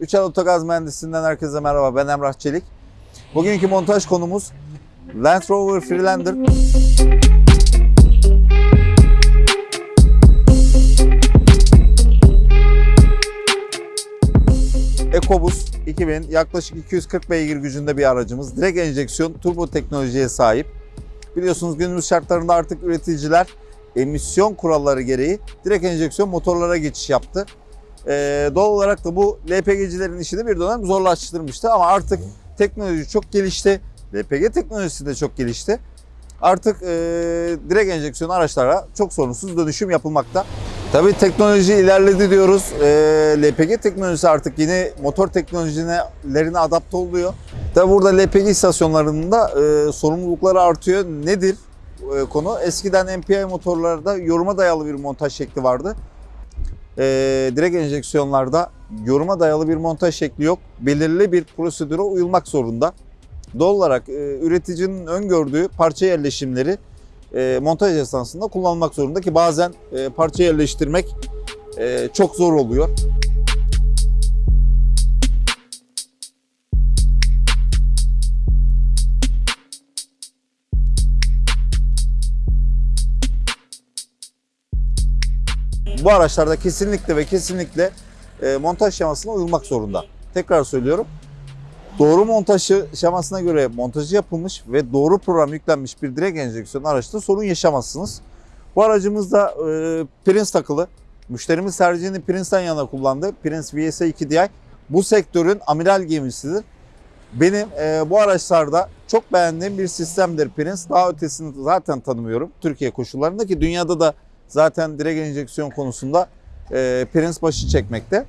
Üçel Otogaz Mühendisliğinden herkese merhaba. Ben Emrah Çelik. Bugünkü montaj konumuz Land Rover Freelander. EcoBoost 2000 yaklaşık 240 beygir gücünde bir aracımız. Direkt enjeksiyon turbo teknolojiye sahip. Biliyorsunuz günümüz şartlarında artık üreticiler emisyon kuralları gereği direkt enjeksiyon motorlara geçiş yaptı. Ee, doğal olarak da bu LPG'cilerin işini bir dönem zorlaştırmıştı ama artık teknoloji çok gelişti. LPG teknolojisi de çok gelişti. Artık e, direkt enjeksiyon araçlara çok sorunsuz dönüşüm yapılmakta. Tabii teknoloji ilerledi diyoruz. E, LPG teknolojisi artık yeni motor teknolojilerine adapte oluyor. Tabii burada LPG istasyonlarında e, sorumlulukları artıyor. Nedir e, konu? Eskiden MPI motorlarda yoruma dayalı bir montaj şekli vardı. E, direkt enjeksiyonlarda yoruma dayalı bir montaj şekli yok. Belirli bir prosedüre uyulmak zorunda. Doğal olarak e, üreticinin öngördüğü parça yerleşimleri e, montaj esnasında kullanılmak zorunda ki bazen e, parça yerleştirmek e, çok zor oluyor. Bu araçlarda kesinlikle ve kesinlikle e, montaj şemasına uyulmak zorunda. Tekrar söylüyorum. Doğru montaj şemasına göre montajı yapılmış ve doğru program yüklenmiş bir direkt enjeksiyon araçta sorun yaşamazsınız. Bu aracımızda e, Prince takılı. Müşterimiz tercihini Prince'den yana kullandı. Prince VS 2DI bu sektörün amiral gemisidir. Benim e, bu araçlarda çok beğendiğim bir sistemdir Prince. Daha ötesini zaten tanımıyorum Türkiye koşullarında ki dünyada da zaten direkt enjeksiyon konusunda e, Prince başı çekmekte.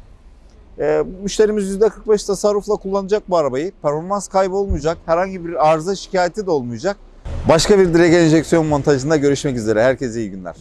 E, müşterimiz %45 tasarrufla kullanacak bu arabayı. Performans kaybı olmayacak. Herhangi bir arıza şikayeti de olmayacak. Başka bir direkt enjeksiyon montajında görüşmek üzere. Herkese iyi günler.